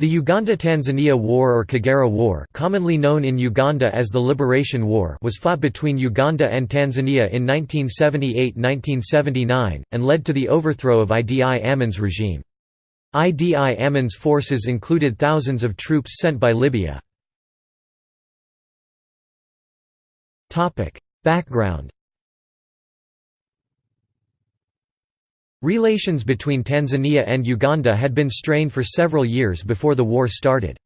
The Uganda–Tanzania War or Kagera War commonly known in Uganda as the Liberation War was fought between Uganda and Tanzania in 1978–1979, and led to the overthrow of Idi Amin's regime. Idi Amin's forces included thousands of troops sent by Libya. Background Relations between Tanzania and Uganda had been strained for several years before the war started.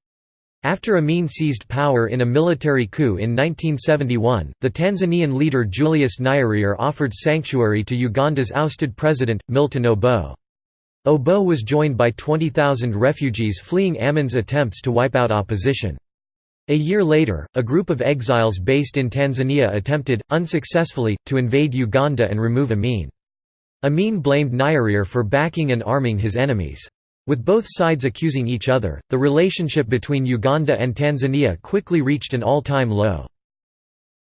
After Amin seized power in a military coup in 1971, the Tanzanian leader Julius Nyerere offered sanctuary to Uganda's ousted president, Milton Obote. Obote was joined by 20,000 refugees fleeing Amin's attempts to wipe out opposition. A year later, a group of exiles based in Tanzania attempted, unsuccessfully, to invade Uganda and remove Amin. Amin blamed Nyerere for backing and arming his enemies. With both sides accusing each other, the relationship between Uganda and Tanzania quickly reached an all-time low.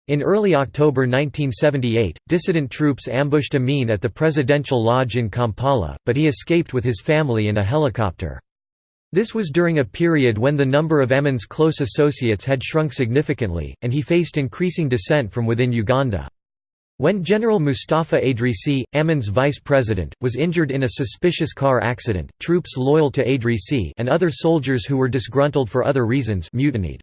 In early October 1978, dissident troops ambushed Amin at the Presidential Lodge in Kampala, but he escaped with his family in a helicopter. This was during a period when the number of Amin's close associates had shrunk significantly, and he faced increasing dissent from within Uganda. When General Mustafa Adrisi, Amin's vice president, was injured in a suspicious car accident, troops loyal to Adrisi and other soldiers who were disgruntled for other reasons mutinied.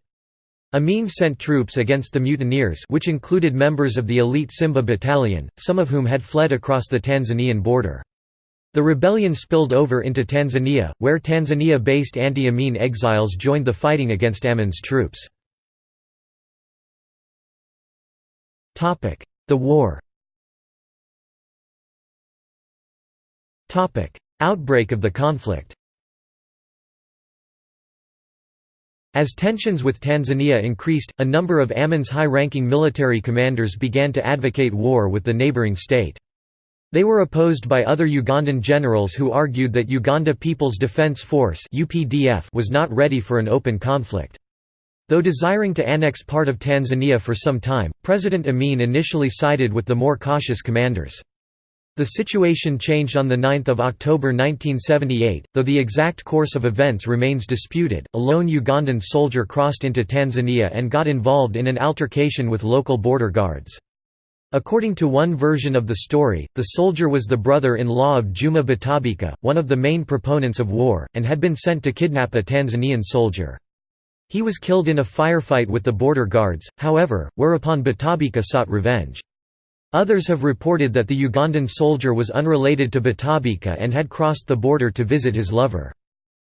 Amin sent troops against the mutineers which included members of the elite Simba Battalion, some of whom had fled across the Tanzanian border. The rebellion spilled over into Tanzania, where Tanzania-based anti-Amin exiles joined the fighting against Amin's troops. The war Outbreak of the conflict As tensions with Tanzania increased, a number of Amin's high-ranking military commanders began to advocate war with the neighboring state. They were opposed by other Ugandan generals who argued that Uganda People's Defence Force was not ready for an open conflict. Though desiring to annex part of Tanzania for some time, President Amin initially sided with the more cautious commanders. The situation changed on 9 October 1978, though the exact course of events remains disputed. A lone Ugandan soldier crossed into Tanzania and got involved in an altercation with local border guards. According to one version of the story, the soldier was the brother-in-law of Juma Butabika, one of the main proponents of war, and had been sent to kidnap a Tanzanian soldier. He was killed in a firefight with the border guards, however, whereupon Butabika sought revenge. Others have reported that the Ugandan soldier was unrelated to Butabika and had crossed the border to visit his lover.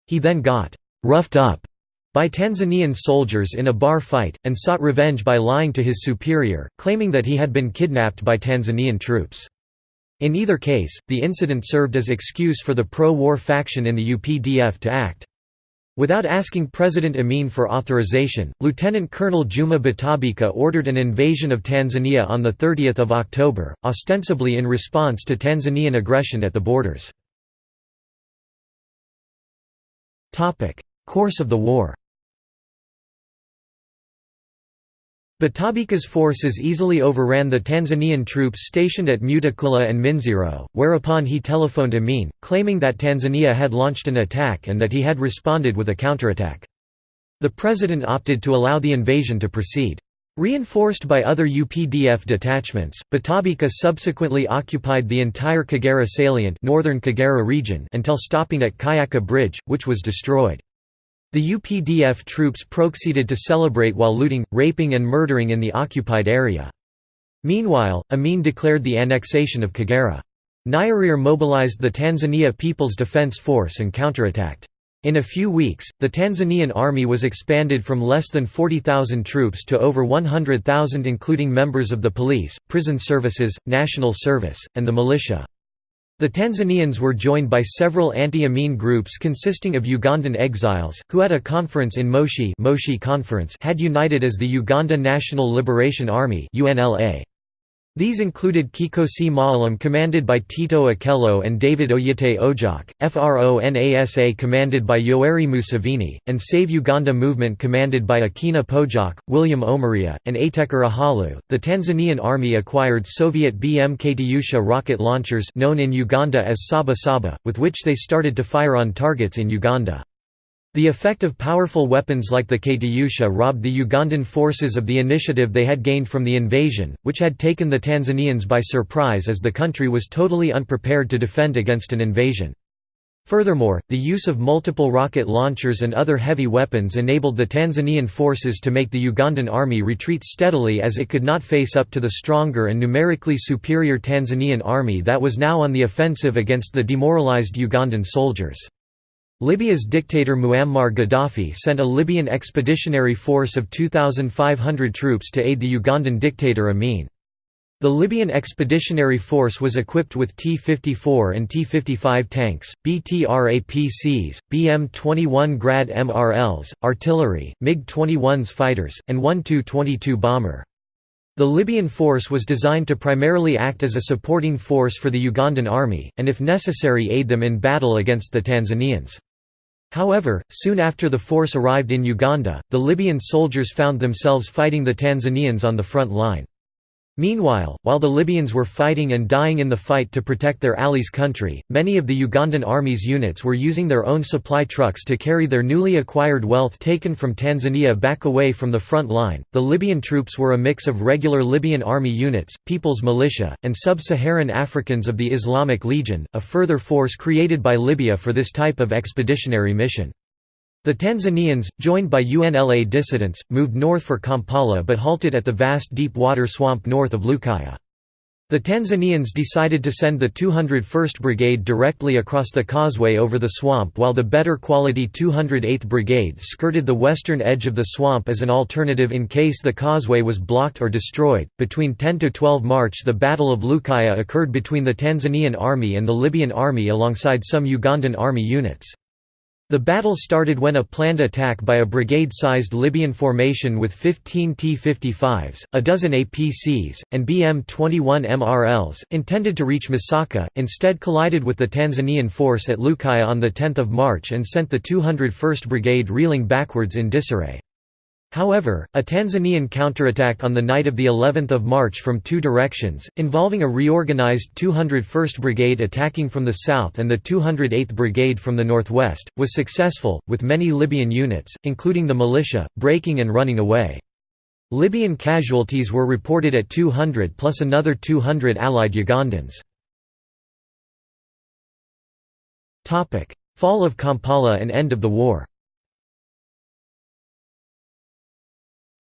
He then got «roughed up» by Tanzanian soldiers in a bar fight, and sought revenge by lying to his superior, claiming that he had been kidnapped by Tanzanian troops. In either case, the incident served as excuse for the pro-war faction in the UPDF to act. Without asking President Amin for authorization, Lieutenant Colonel Juma Butabika ordered an invasion of Tanzania on 30 October, ostensibly in response to Tanzanian aggression at the borders. Course of the war Butabika's forces easily overran the Tanzanian troops stationed at Mutukula and Minziro, whereupon he telephoned Amin, claiming that Tanzania had launched an attack and that he had responded with a counterattack. The president opted to allow the invasion to proceed. Reinforced by other UPDF detachments, Butabika subsequently occupied the entire Kagera salient northern Kagera region until stopping at Kyaka Bridge, which was destroyed. The UPDF troops proceeded to celebrate while looting, raping and murdering in the occupied area. Meanwhile, Amin declared the annexation of Kagera. Nyerere mobilized the Tanzania People's Defense Force and counterattacked. In a few weeks, the Tanzanian army was expanded from less than 40,000 troops to over 100,000 including members of the police, prison services, national service, and the militia. The Tanzanians were joined by several anti-Amin groups consisting of Ugandan exiles, who at a conference in Moshi, Moshi conference had united as the Uganda National Liberation Army UNLA. These included Kikosi Maalum commanded by Tito Okello and David Oyite Ojok, FRONASA commanded by Yoweri Museveni, and Save Uganda Movement commanded by Akina Pojok, William Omaria, and Ateker Ahalu. The Tanzanian army acquired Soviet BM Katyusha rocket launchers known in Uganda as Saba Saba, with which they started to fire on targets in Uganda. The effect of powerful weapons like the Katyusha robbed the Ugandan forces of the initiative they had gained from the invasion, which had taken the Tanzanians by surprise as the country was totally unprepared to defend against an invasion. Furthermore, the use of multiple rocket launchers and other heavy weapons enabled the Tanzanian forces to make the Ugandan army retreat steadily as it could not face up to the stronger and numerically superior Tanzanian army that was now on the offensive against the demoralized Ugandan soldiers. Libya's dictator Muammar Gaddafi sent a Libyan expeditionary force of 2,500 troops to aid the Ugandan dictator Amin. The Libyan Expeditionary Force was equipped with T-54 and T-55 tanks, BTR-APCs, BM-21 Grad MRLs, artillery, MiG-21s fighters, and one Tu-22 bomber. The Libyan force was designed to primarily act as a supporting force for the Ugandan army, and if necessary aid them in battle against the Tanzanians. However, soon after the force arrived in Uganda, the Libyan soldiers found themselves fighting the Tanzanians on the front line. Meanwhile, while the Libyans were fighting and dying in the fight to protect their allies' country, many of the Ugandan army's units were using their own supply trucks to carry their newly acquired wealth taken from Tanzania back away from the front line. The Libyan troops were a mix of regular Libyan army units, People's Militia, and sub Saharan Africans of the Islamic Legion, a further force created by Libya for this type of expeditionary mission. The Tanzanians, joined by UNLA dissidents, moved north for Kampala but halted at the vast deep water swamp north of Lukaya. The Tanzanians decided to send the 201st Brigade directly across the causeway over the swamp while the better quality 208th Brigade skirted the western edge of the swamp as an alternative in case the causeway was blocked or destroyed. Between 10 to 12 March, the Battle of Lukaya occurred between the Tanzanian army and the Libyan army alongside some Ugandan army units. The battle started when a planned attack by a brigade-sized Libyan formation with 15 T-55s, a dozen APCs, and BM-21 MRLs, intended to reach Masaka, instead collided with the Tanzanian force at Lukaya on 10 March and sent the 201st Brigade reeling backwards in disarray. However, a Tanzanian counterattack on the night of the 11th of March from two directions, involving a reorganized 201st Brigade attacking from the south and the 208th Brigade from the northwest, was successful, with many Libyan units, including the militia, breaking and running away. Libyan casualties were reported at 200 plus another 200 allied Ugandans. Fall of Kampala and end of the war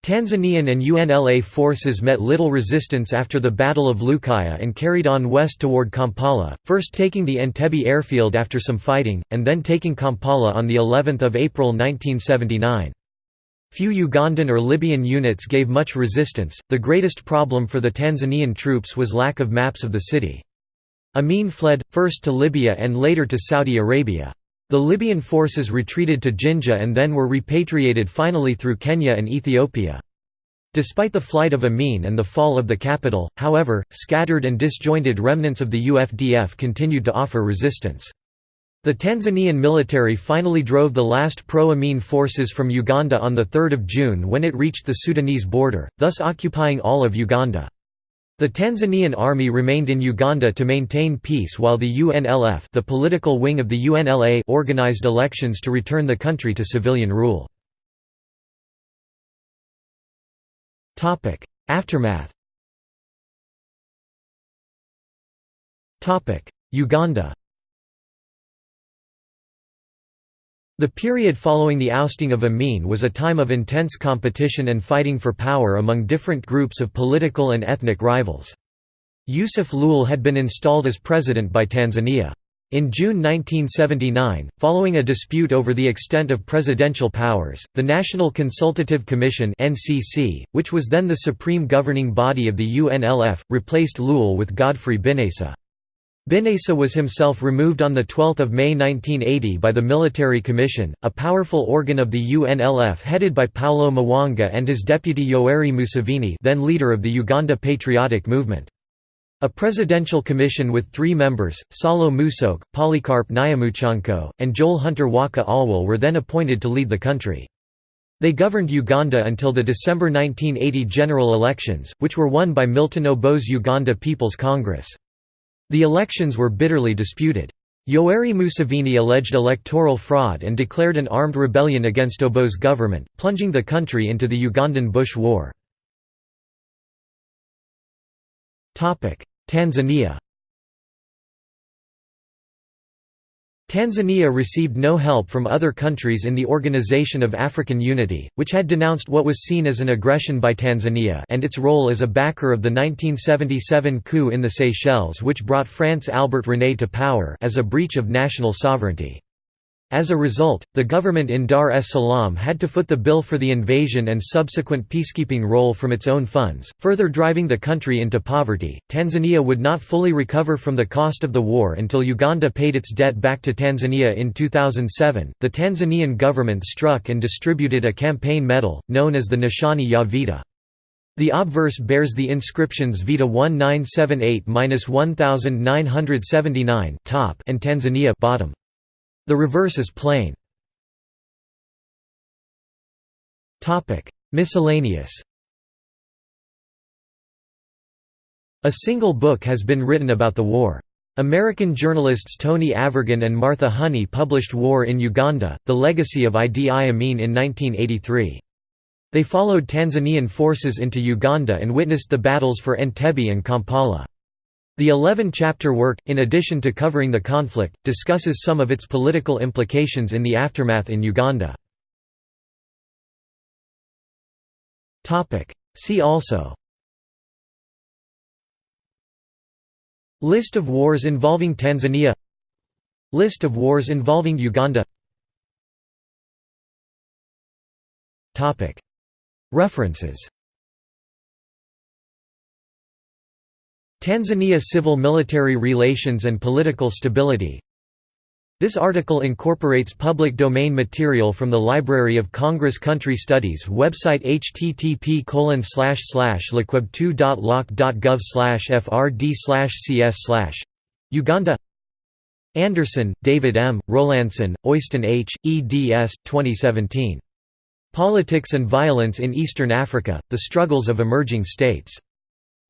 Tanzanian and UNLA forces met little resistance after the Battle of Lukaya and carried on west toward Kampala, first taking the Entebbe airfield after some fighting, and then taking Kampala on of April 1979. Few Ugandan or Libyan units gave much resistance. The greatest problem for the Tanzanian troops was lack of maps of the city. Amin fled, first to Libya and later to Saudi Arabia. The Libyan forces retreated to Jinja and then were repatriated finally through Kenya and Ethiopia. Despite the flight of Amin and the fall of the capital, however, scattered and disjointed remnants of the UFDF continued to offer resistance. The Tanzanian military finally drove the last pro-Amin forces from Uganda on 3 June when it reached the Sudanese border, thus occupying all of Uganda. The Tanzanian army remained in Uganda to maintain peace while the UNLF the political wing of the UNLA organized elections to return the country to civilian rule. Aftermath. Uganda The period following the ousting of Amin was a time of intense competition and fighting for power among different groups of political and ethnic rivals. Yusuf Lule had been installed as president by Tanzania. In June 1979, following a dispute over the extent of presidential powers, the National Consultative Commission (NCC), which was then the supreme governing body of the UNLF, replaced Lule with Godfrey Binaisa. Binaisa was himself removed on 12 May 1980 by the Military Commission, a powerful organ of the UNLF headed by Paulo Muwanga and his deputy Yoweri Museveni then leader of the Uganda Patriotic Movement. A presidential commission with three members, Saulo Musoke, Polycarp Nyamuchoncho, and Joel Hunter Waka Alwal were then appointed to lead the country. They governed Uganda until the December 1980 general elections, which were won by Milton Obote's Uganda People's Congress. The elections were bitterly disputed. Yoweri Museveni alleged electoral fraud and declared an armed rebellion against Obote's government, plunging the country into the Ugandan Bush War. Tanzania Tanzania received no help from other countries in the Organization of African Unity, which had denounced what was seen as an aggression by Tanzania and its role as a backer of the 1977 coup in the Seychelles which brought France Albert René to power as a breach of national sovereignty. As a result, the government in Dar es Salaam had to foot the bill for the invasion and subsequent peacekeeping role from its own funds, further driving the country into poverty. Tanzania would not fully recover from the cost of the war until Uganda paid its debt back to Tanzania in 2007. The Tanzanian government struck and distributed a campaign medal, known as the Nishani ya Vita. The obverse bears the inscriptions Vita 1978-1979 top and Tanzania bottom. The reverse is plain. Miscellaneous A single book has been written about the war. American journalists Tony Avirgan and Martha Honey published War in Uganda, The Legacy of Idi Amin in 1983. They followed Tanzanian forces into Uganda and witnessed the battles for Entebbe and Kampala. The 11-chapter work, in addition to covering the conflict, discusses some of its political implications in the aftermath in Uganda. See also. List of wars involving Tanzania. List of wars involving Uganda. References Tanzania civil-military relations and political stability This article incorporates public domain material from the Library of Congress Country Studies website http liquib2.loc.gov frd cs Uganda Anderson, David M., Rowlandson, Oyston H., eds. 2017. Politics and Violence in Eastern Africa, The Struggles of Emerging States.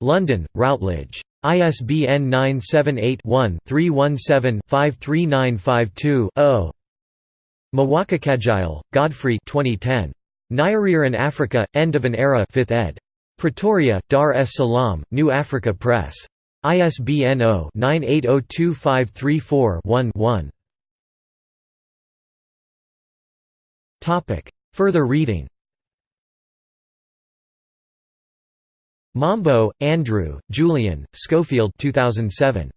London, Routledge. ISBN 978-1-317-53952-0. Mwakikagile, Godfrey 2010. Nyerere in Africa, End of an Era 5th ed. Pretoria, Dar es Salaam, New Africa Press. ISBN 0-98025341-1. Further reading Mambo, Andrew, Julian, Schofield 2007.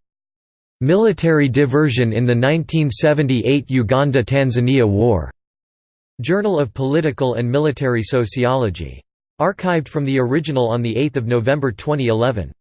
Military Diversion in the 1978 Uganda–Tanzania War. Journal of Political and Military Sociology. Archived from the original on 8 November 2011.